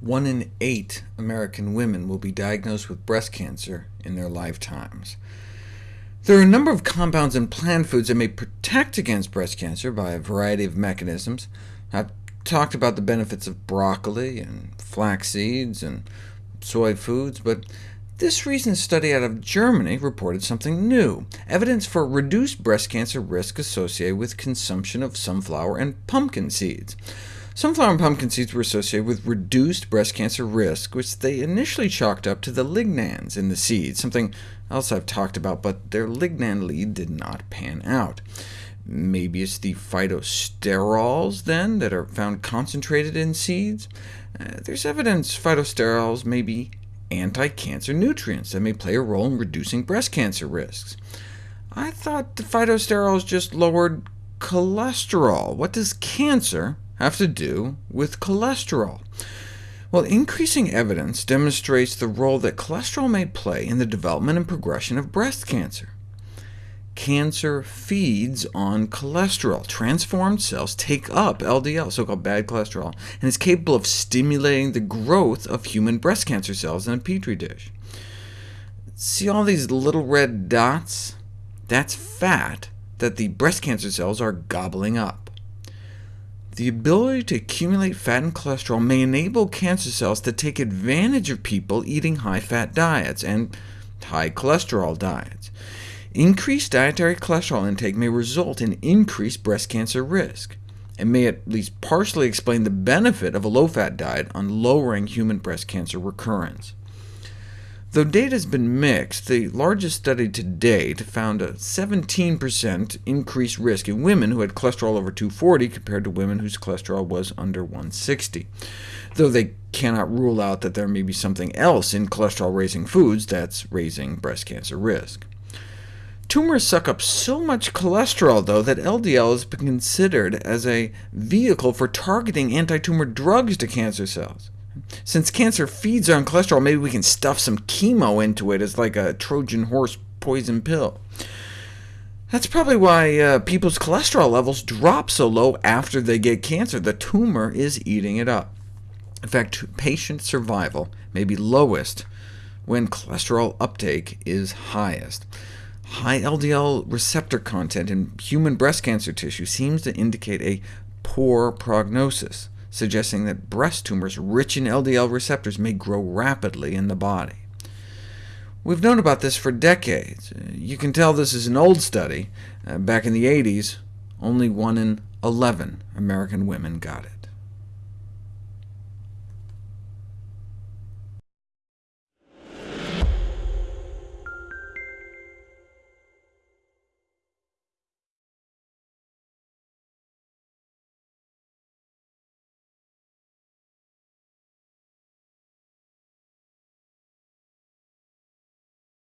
One in eight American women will be diagnosed with breast cancer in their lifetimes. There are a number of compounds in plant foods that may protect against breast cancer by a variety of mechanisms. I've talked about the benefits of broccoli, and flax seeds, and soy foods, but this recent study out of Germany reported something new, evidence for reduced breast cancer risk associated with consumption of sunflower and pumpkin seeds. Sunflower and pumpkin seeds were associated with reduced breast cancer risk, which they initially chalked up to the lignans in the seeds, something else I've talked about, but their lignan lead did not pan out. Maybe it's the phytosterols, then, that are found concentrated in seeds? Uh, there's evidence phytosterols may be anti-cancer nutrients that may play a role in reducing breast cancer risks. I thought the phytosterols just lowered cholesterol. What does cancer have to do with cholesterol? Well, increasing evidence demonstrates the role that cholesterol may play in the development and progression of breast cancer. Cancer feeds on cholesterol. Transformed cells take up LDL, so-called bad cholesterol, and is capable of stimulating the growth of human breast cancer cells in a petri dish. See all these little red dots? That's fat that the breast cancer cells are gobbling up. The ability to accumulate fat and cholesterol may enable cancer cells to take advantage of people eating high-fat diets and high cholesterol diets. Increased dietary cholesterol intake may result in increased breast cancer risk, and may at least partially explain the benefit of a low-fat diet on lowering human breast cancer recurrence. Though data has been mixed, the largest study to date found a 17% increased risk in women who had cholesterol over 240 compared to women whose cholesterol was under 160, though they cannot rule out that there may be something else in cholesterol-raising foods that's raising breast cancer risk. Tumors suck up so much cholesterol, though, that LDL has been considered as a vehicle for targeting anti-tumor drugs to cancer cells. Since cancer feeds on cholesterol, maybe we can stuff some chemo into it as like a Trojan horse poison pill. That's probably why uh, people's cholesterol levels drop so low after they get cancer. The tumor is eating it up. In fact, patient survival may be lowest when cholesterol uptake is highest. High LDL receptor content in human breast cancer tissue seems to indicate a poor prognosis suggesting that breast tumors rich in LDL receptors may grow rapidly in the body. We've known about this for decades. You can tell this is an old study. Uh, back in the 80s, only 1 in 11 American women got it.